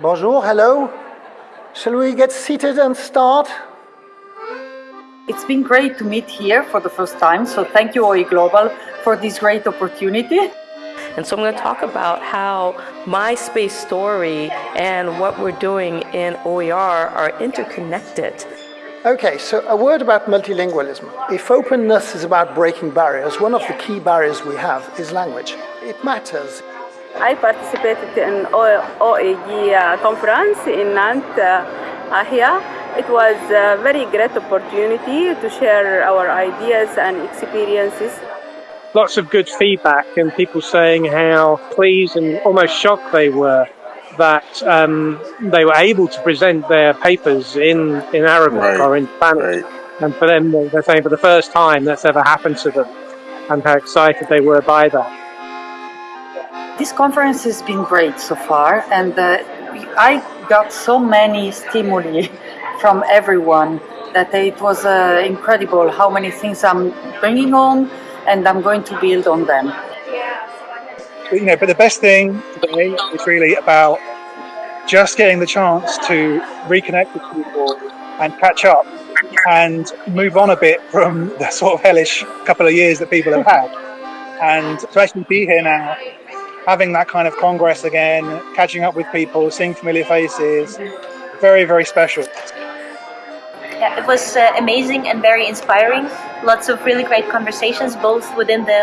Bonjour, hello. Shall we get seated and start? It's been great to meet here for the first time, so thank you OE Global for this great opportunity. And so I'm going to talk about how my space story and what we're doing in OER are interconnected. Okay, so a word about multilingualism. If openness is about breaking barriers, one of the key barriers we have is language. It matters. I participated in OEG conference in Nantes uh, here. It was a very great opportunity to share our ideas and experiences. Lots of good feedback and people saying how pleased and almost shocked they were that um, they were able to present their papers in, in Arabic right. or in Spanish. Right. And for them, they're saying for the first time that's ever happened to them and how excited they were by that. This conference has been great so far, and uh, I got so many stimuli from everyone that it was uh, incredible how many things I'm bringing home and I'm going to build on them. You know, but the best thing today is really about just getting the chance to reconnect with people and catch up and move on a bit from the sort of hellish couple of years that people have had. And to actually be here now having that kind of congress again, catching up with people, seeing familiar faces, very, very special. Yeah, it was uh, amazing and very inspiring. Lots of really great conversations, both within the,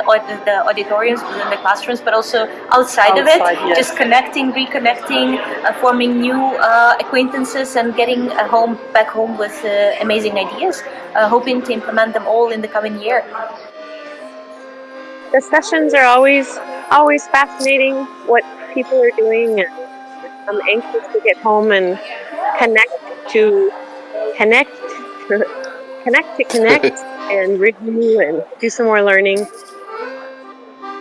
the auditoriums, within the classrooms, but also outside, outside of it. Yes. Just connecting, reconnecting, uh, forming new uh, acquaintances, and getting home back home with uh, amazing ideas. Uh, hoping to implement them all in the coming year. The sessions are always always fascinating what people are doing and I'm anxious to get home and connect to connect connect to connect and review and do some more learning.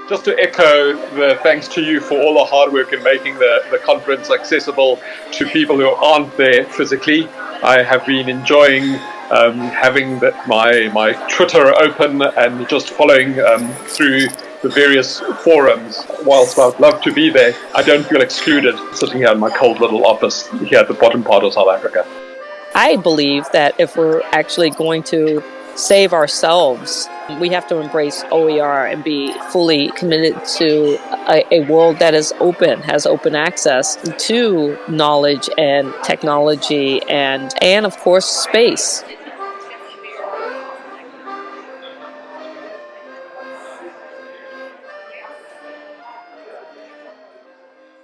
Just to echo the thanks to you for all the hard work in making the, the conference accessible to people who aren't there physically. I have been enjoying um, having the, my, my Twitter open and just following um, through the various forums. Whilst I'd love to be there, I don't feel excluded sitting here in my cold little office here at the bottom part of South Africa. I believe that if we're actually going to save ourselves, we have to embrace OER and be fully committed to a, a, world that is open, has open access to knowledge and technology and, and of course, space.